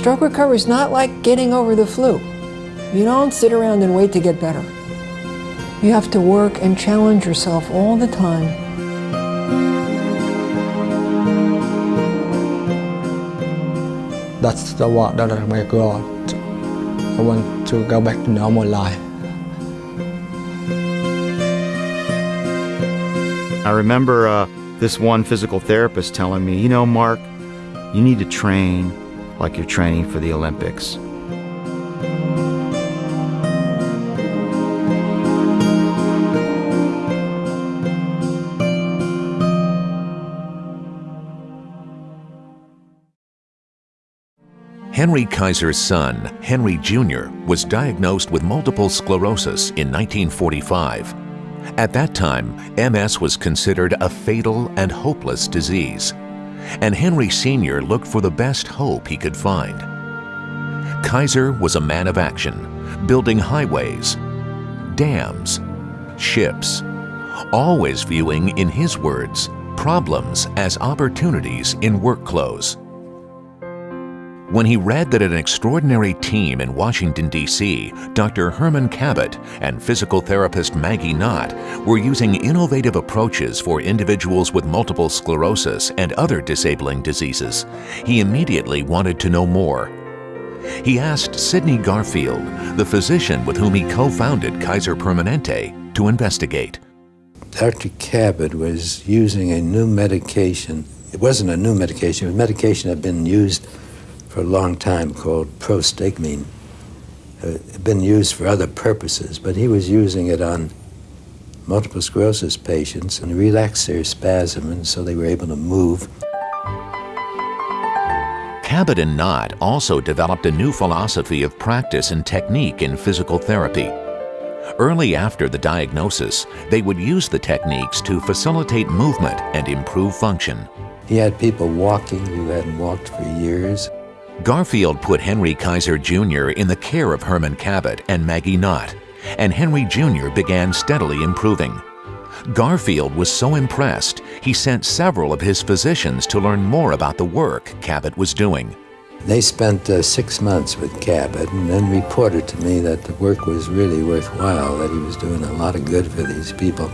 Stroke recovery is not like getting over the flu. You don't sit around and wait to get better. You have to work and challenge yourself all the time. That's the work that I make God. I want to go back to normal life. I remember uh, this one physical therapist telling me, you know, Mark, you need to train like you're training for the Olympics. Henry Kaiser's son, Henry Jr., was diagnosed with multiple sclerosis in 1945. At that time, MS was considered a fatal and hopeless disease, and Henry Sr. looked for the best hope he could find. Kaiser was a man of action, building highways, dams, ships, always viewing, in his words, problems as opportunities in work clothes. When he read that an extraordinary team in Washington, D.C., Dr. Herman Kabat and physical therapist Maggie Knott, were using innovative approaches for individuals with multiple sclerosis and other disabling diseases, he immediately wanted to know more. He asked Sidney Garfield, the physician with whom he co-founded Kaiser Permanente, to investigate. Dr. Kabat was using a new medication. It wasn't a new medication, it was medication that had been used for a long time called prostigmine. Uh, been used for other purposes, but he was using it on multiple sclerosis patients and relaxed their spasm, and so they were able to move. Kabat and Knott also developed a new philosophy of practice and technique in physical therapy. Early after the diagnosis, they would use the techniques to facilitate movement and improve function. He had people walking who hadn't walked for years. Garfield put Henry Kaiser Jr. in the care of Herman Kabat and Maggie Knott, and Henry Jr. began steadily improving. Garfield was so impressed, he sent several of his physicians to learn more about the work Kabat was doing. They spent uh, six months with Kabat and then reported to me that the work was really worthwhile, that he was doing a lot of good for these people.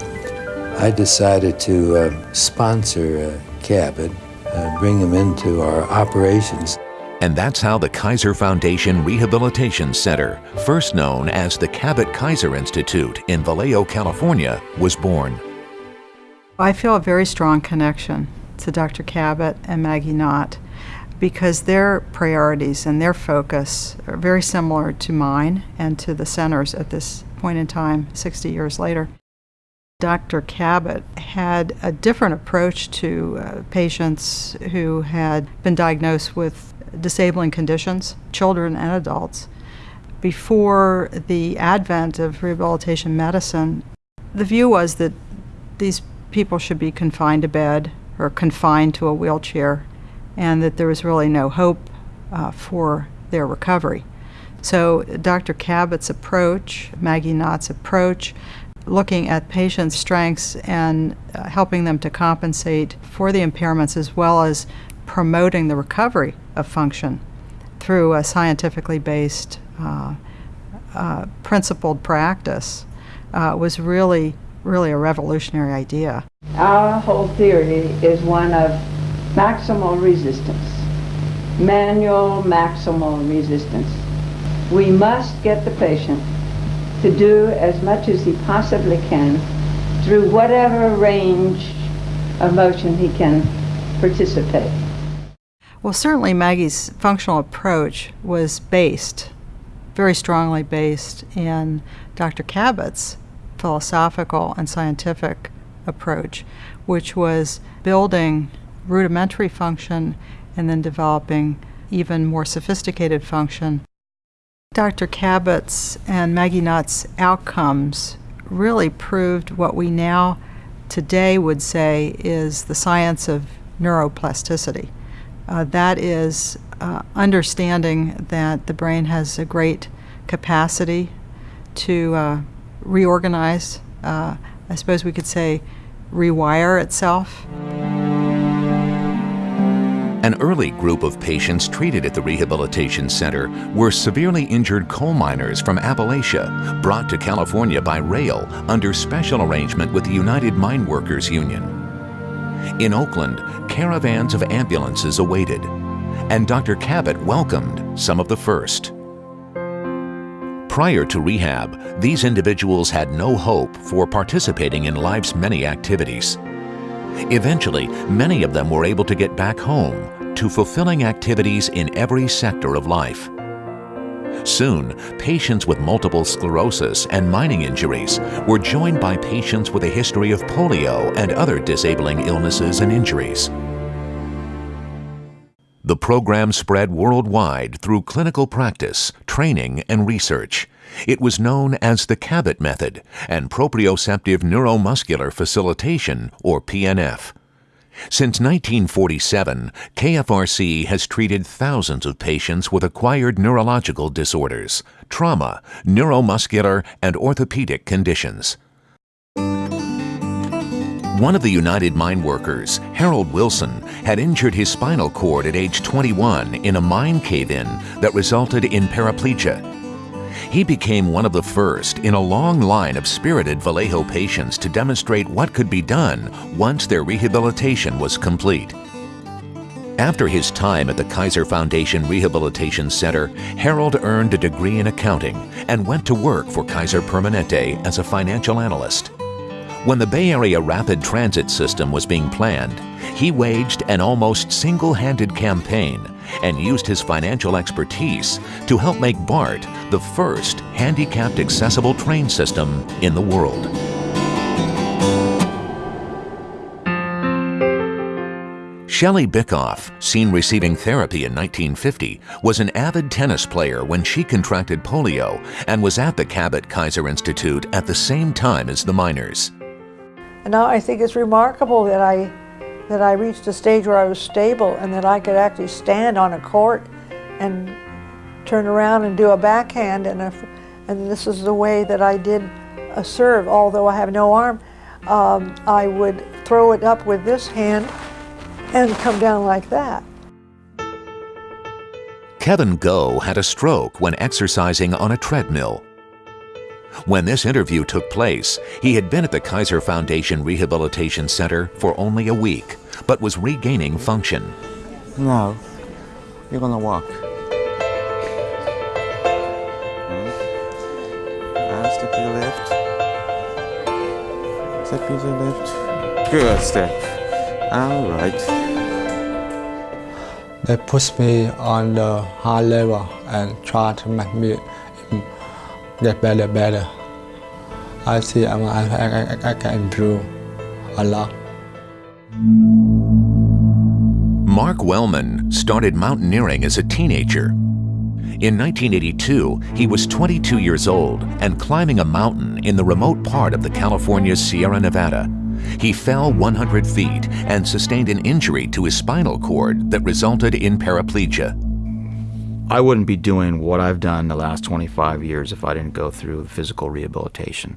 I decided to uh, sponsor uh, Kabat, uh, bring him into our operations. And that's how the Kaiser Foundation Rehabilitation Center, first known as the Kabat Kaiser Institute in Vallejo, California, was born. I feel a very strong connection to Dr. Kabat and Maggie Knott because their priorities and their focus are very similar to mine and to the center's at this point in time, 60 years later. Dr. Kabat had a different approach to uh, patients who had been diagnosed with disabling conditions, children and adults. Before the advent of rehabilitation medicine, the view was that these people should be confined to bed or confined to a wheelchair and that there was really no hope uh, for their recovery. So Dr. Kabat's approach, Maggie Knott's approach, looking at patients' strengths and uh, helping them to compensate for the impairments as well as promoting the recovery of function through a scientifically based, uh, uh, principled practice uh, was really, really a revolutionary idea. Our whole theory is one of maximal resistance, manual maximal resistance. We must get the patient to do as much as he possibly can through whatever range of motion he can participate. Well, certainly Maggie's functional approach was based, very strongly based, in Dr. Kabat's philosophical and scientific approach, which was building rudimentary function and then developing even more sophisticated function. Dr. Kabat's and Maggie Knott's outcomes really proved what we now today would say is the science of neuroplasticity. Uh, that is uh, understanding that the brain has a great capacity to uh, reorganize, uh, I suppose we could say rewire itself. An early group of patients treated at the Rehabilitation Center were severely injured coal miners from Appalachia brought to California by rail under special arrangement with the United Mine Workers Union. In Oakland, caravans of ambulances awaited, and Dr. Kabat welcomed some of the first. Prior to rehab, these individuals had no hope for participating in life's many activities. Eventually, many of them were able to get back home to fulfilling activities in every sector of life. Soon, patients with multiple sclerosis and mining injuries were joined by patients with a history of polio and other disabling illnesses and injuries. The program spread worldwide through clinical practice, training, and research. It was known as the Kabat Method and Proprioceptive Neuromuscular Facilitation, or PNF. Since 1947, KFRC has treated thousands of patients with acquired neurological disorders, trauma, neuromuscular, and orthopedic conditions. One of the United Mine Workers, Harold Wilson, had injured his spinal cord at age 21 in a mine cave-in that resulted in paraplegia. He became one of the first in a long line of spirited Vallejo patients to demonstrate what could be done once their rehabilitation was complete. After his time at the Kaiser Foundation Rehabilitation Center, Harold earned a degree in accounting and went to work for Kaiser Permanente as a financial analyst. When the Bay Area Rapid Transit System was being planned, he waged an almost single-handed campaign and used his financial expertise to help make BART the first handicapped accessible train system in the world. Shelley Bickoff, seen receiving therapy in 1950, was an avid tennis player when she contracted polio and was at the Kabat Kaiser Institute at the same time as the miners. And now I think it's remarkable that I, that I reached a stage where I was stable and that I could actually stand on a court and turn around and do a backhand and, a, and this is the way that I did a serve. Although I have no arm, um, I would throw it up with this hand and come down like that. Kevin Go had a stroke when exercising on a treadmill. When this interview took place, he had been at the Kaiser Foundation Rehabilitation Center for only a week, but was regaining function. No, you're gonna walk. Hmm? And step to the left. Step to the left. Good step. All right. They push me on the high level and try to make me get better, better. I see I'm, I, I, I can improve a lot. Mark Wellman started mountaineering as a teenager. In 1982, he was 22 years old and climbing a mountain in the remote part of the California Sierra Nevada. He fell 100 feet and sustained an injury to his spinal cord that resulted in paraplegia. I wouldn't be doing what I've done the last 25 years if I didn't go through physical rehabilitation.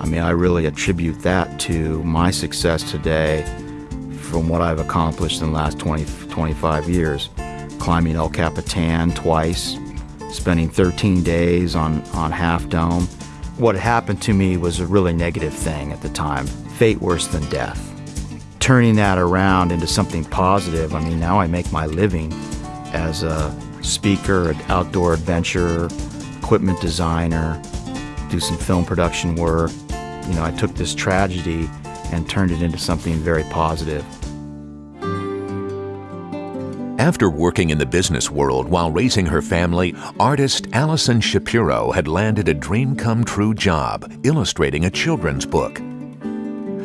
I mean, I really attribute that to my success today from what I've accomplished in the last 20, 25 years. Climbing El Capitan twice, spending 13 days on, on Half Dome. What happened to me was a really negative thing at the time, fate worse than death. Turning that around into something positive, I mean, now I make my living as a speaker, an outdoor adventurer, equipment designer, do some film production work. You know, I took this tragedy and turned it into something very positive. After working in the business world while raising her family, artist Allison Shapiro had landed a dream come true job illustrating a children's book.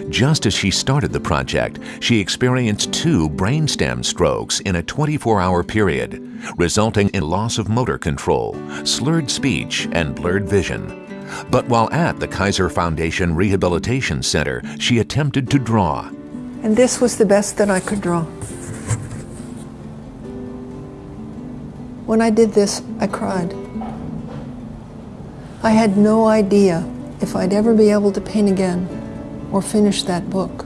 Just as she started the project, she experienced two brainstem strokes in a 24-hour period, resulting in loss of motor control, slurred speech, and blurred vision. But while at the Kaiser Foundation Rehabilitation Center, she attempted to draw. And this was the best that I could draw. When I did this, I cried. I had no idea if I'd ever be able to paint again or finish that book.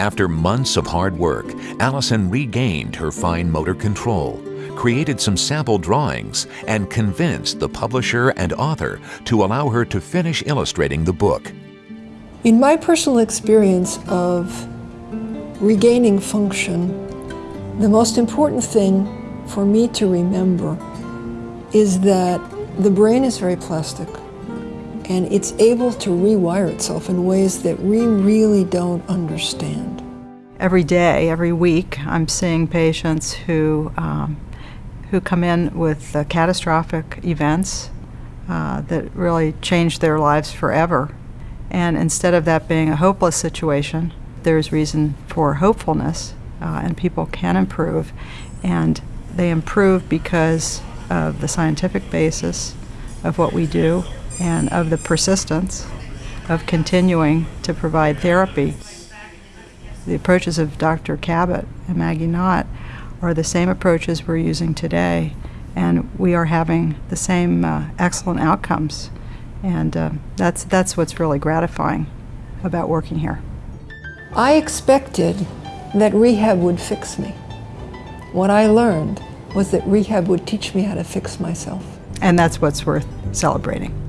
After months of hard work, Allison regained her fine motor control, created some sample drawings, and convinced the publisher and author to allow her to finish illustrating the book. In my personal experience of regaining function, the most important thing for me to remember is that the brain is very plastic and it's able to rewire itself in ways that we really don't understand. Every day, every week, I'm seeing patients who, um, who come in with uh, catastrophic events uh, that really change their lives forever. And instead of that being a hopeless situation, there's reason for hopefulness, uh, and people can improve. And they improve because of the scientific basis of what we do and of the persistence of continuing to provide therapy. The approaches of Dr. Kabat and Maggie Knott are the same approaches we're using today, and we are having the same uh, excellent outcomes. And uh, that's, that's what's really gratifying about working here. I expected that rehab would fix me. What I learned was that rehab would teach me how to fix myself. And that's what's worth celebrating.